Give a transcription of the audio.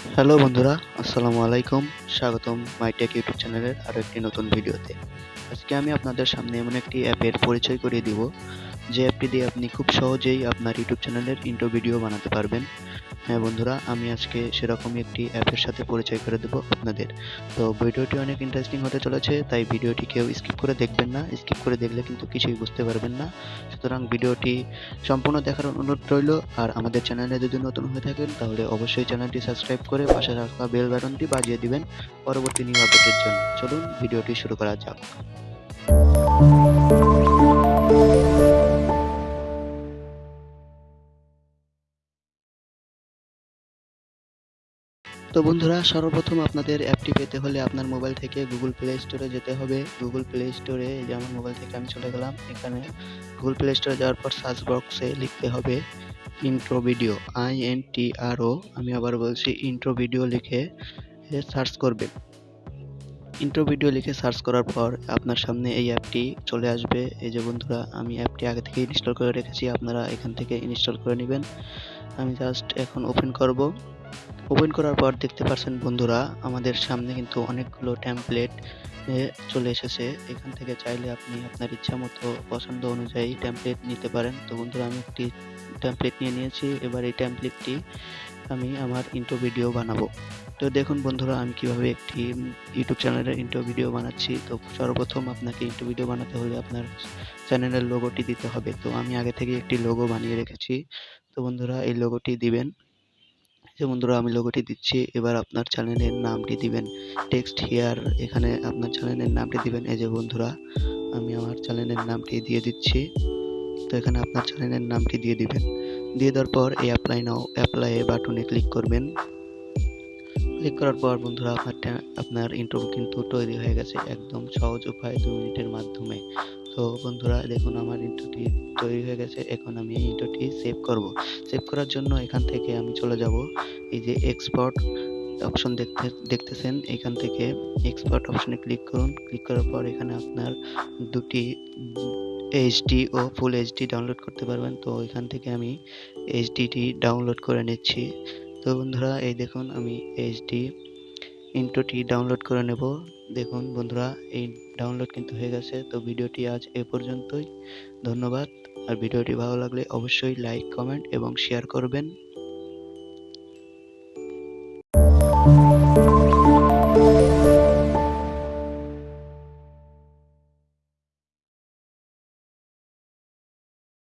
Hello বন্ধুরা, আসসালামু আলাইকুম, স্বাগতম মাইটেক ইউটিউব চ্যানেলের আরও একটি নতুন ভিডিওতে। আজকে আমি আপনাদের সামনে এমন একটি অ্যাপের পরিচয় করিয়ে দিব যে অ্যাপটি দিয়ে আপনি খুব সহজেই আপনার ইউটিউব চ্যানেলের ইন্ট্রো ভিডিও বানাতে পারবেন। হ্যাঁ বন্ধুরা, আমি আজকে সেরকমই একটি অ্যাপের সাথে পরিচয় করে দেবো আপনাদের। তো ভিডিওটি অনেক ইন্টারেস্টিং হতে চলেছে, তাই ভিডিওটি কেউ স্কিপ করে দেখবেন না। স্কিপ করে দেখলে কিন্তু কিছুই বুঝতে পারবেন না। সুতরাং ভিডিওটি সম্পূর্ণ দেখার অনুরোধ রইল। আর আমাদের চ্যানেলে যদি নতুন হয়ে থাকেন, তাহলে অবশ্যই চ্যানেলটি সাবস্ক্রাইব করে পাশে রাখা বেল বাটনটি বাজিয়ে দিবেন পরবর্তী নিউ আপডেটের জন্য। চলুন, ভিডিওটি শুরু করা যাক। তো বন্ধুরা, সর্বপ্রথম আপনাদের অ্যাপটি পেতে হলে আপনার মোবাইল থেকে গুগল প্লে স্টোরে যেতে হবে। গুগল প্লে স্টোরে যে আমার মোবাইল থেকে আমি চলে গেলাম। এখানে গুগল প্লে স্টোরে যাওয়ার পর সার্চ বক্সে লিখতে হবে intro video I N T R O আমি আবার বলছি ইন্ট্রো ভিডিও লিখে সার্চ করবেন ইন্ট্রো ভিডিও লিখে সার্চ করার পর আপনার সামনে এই অ্যাপটি চলে আসবে। এই যে বন্ধুরা, আমি অ্যাপটি আগে থেকে ইনস্টল করে রেখেছি। আপনারা এখান থেকে ইনস্টল করে নেবেন। আমি জাস্ট এখন ওপেন করব। ওপেন করার পর দেখতে পাচ্ছেন বন্ধুরা, আমাদের সামনে কিন্তু অনেকগুলো ট্যাম্পলেট চলে এসেছে। এখান থেকে চাইলে আপনি আপনার ইচ্ছা মতো পছন্দ অনুযায়ী ট্যাম্পলেট নিতে পারেন। তো বন্ধুরা, আমি একটি ট্যাম্পলেট নিয়ে নিয়েছি। এবার এই ট্যাম্পলেটটি আমি আমার ইন্ট্রো ভিডিও বানাবো। তো দেখুন বন্ধুরা, আমি কীভাবে একটি ইউটিউব চ্যানেলের ইন্ট্রো ভিডিও বানাচ্ছি। তো সর্বপ্রথম আপনাকে ইন্ট্রো ভিডিও বানাতে হলে আপনার চ্যানেলের লোগোটি দিতে হবে। তো আমি আগে থেকে একটি লোগো বানিয়ে রেখেছি। তো বন্ধুরা, এই লোগোটি দিবেন। যে বন্ধুরা, আমি লোগোটি দিচ্ছি। এবার আপনার চ্যানেলের নামটি দিবেন। টেক্সট হিয়ার, এখানে আপনার চ্যানেলের নামটি দিবেন। এই যে বন্ধুরা, আমি আমার চ্যানেলের নামটি দিয়ে দিচ্ছি। তো এখানে আপনার চ্যানেলের নামটি দিয়ে দিবেন। দিয়ে দেওয়ার পর এই অ্যাপ্লাই নাও অ্যাপ্লাই বাটনে ক্লিক করবেন। ক্লিক করার পর বন্ধুরা আপনার আপনার ইন্ট্রো কিন্তু তৈরি হয়ে গেছে একদম সহজ উপায় দু মিনিটের মাধ্যমে। তো বন্ধুরা, দেখুন আমার ইন্ট্রোটি তৈরি হয়ে গেছে। এখন আমি এই ইন্ট্রোটি সেভ করব। সেভ করার জন্য এখান থেকে আমি চলে যাব। এই যে এক্সপোর্ট অপশন দেখতে, দেখতেছেন, এখান থেকে এক্সপোর্ট অপশনে ক্লিক করুন। ক্লিক করার পর এখানে আপনার দুটি এইচডি ও ফুল এইচডি ডাউনলোড করতে পারবেন। তো এখান থেকে আমি এইচডিটি ডাউনলোড করে নিচ্ছি। তো বন্ধুরা, এই দেখুন আমি এইচডি ইন্ট্রোটি ডাউনলোড করে নেব। দেখুন বন্ধুরা, এই ডাউনলোড কিন্তু হয়ে গেছে। তো ভিডিওটি আজ এ পর্যন্তই। ধন্যবাদ। আর ভিডিওটি ভালো লাগলে অবশ্যই লাইক কমেন্ট এবং শেয়ার করবেন।